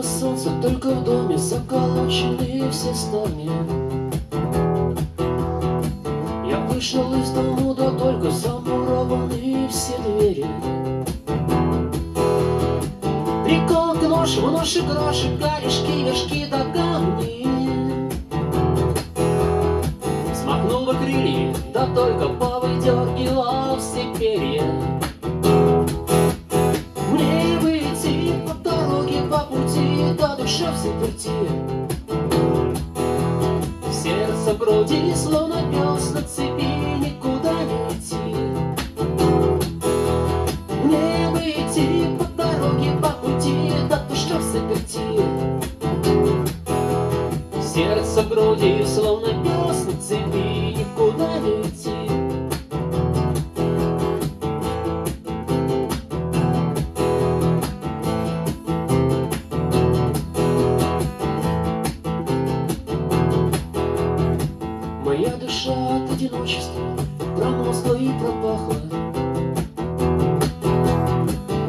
Светят бы только в доме Заколочены все ставни Я вышел из дому, да только Замурованы все двери. Приколка нож, в ноши гроши Корешки, вершки да камни. Смахнул бы крылья, да только Повыдергивал все перья душа в заперти. Сердце груди, словно пес на цепи Никуда не идти. Мне бы идти по дороге, по пути Да душа в заперти. Сердце груди, словно пес на цепи Никуда не идти душа от одиночества Промозгла и пропахла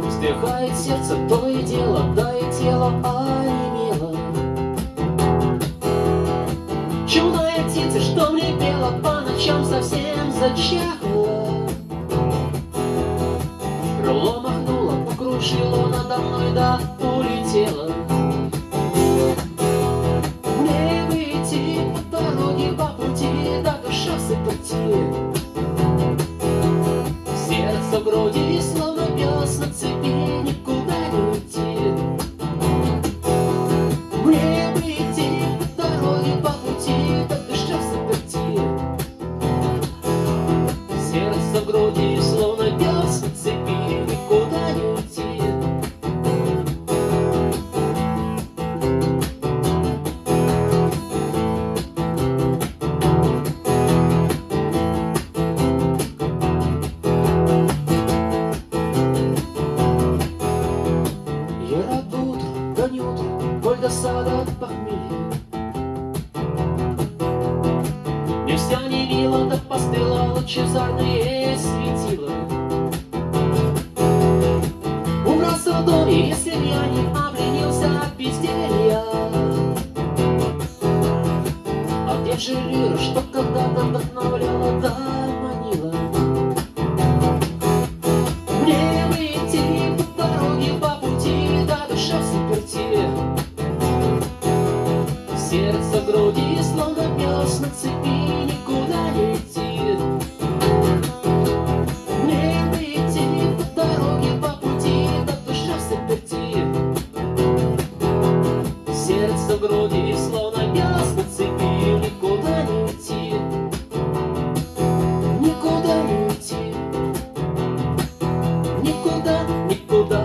Вздыхает сердце то и дело Да и тело онемело. Чудная птица, что мне пела По ночам совсем зачахла Крыло махнуло, покружило надо мной Да улетело груди, Боль досада от похмелья Мне вся не мило, да постыла лучезарные светила. Убрался в доме, если я не обленился от безделья. А где же лира, что когда-то вдохновляла, да Сердце в груди, словно пес на цепи, никуда не идти. Не дойти по дороге, по пути, душа в. Сердце в груди, словно пес на цепи, никуда не идти. Никуда не идти. Никуда, никуда.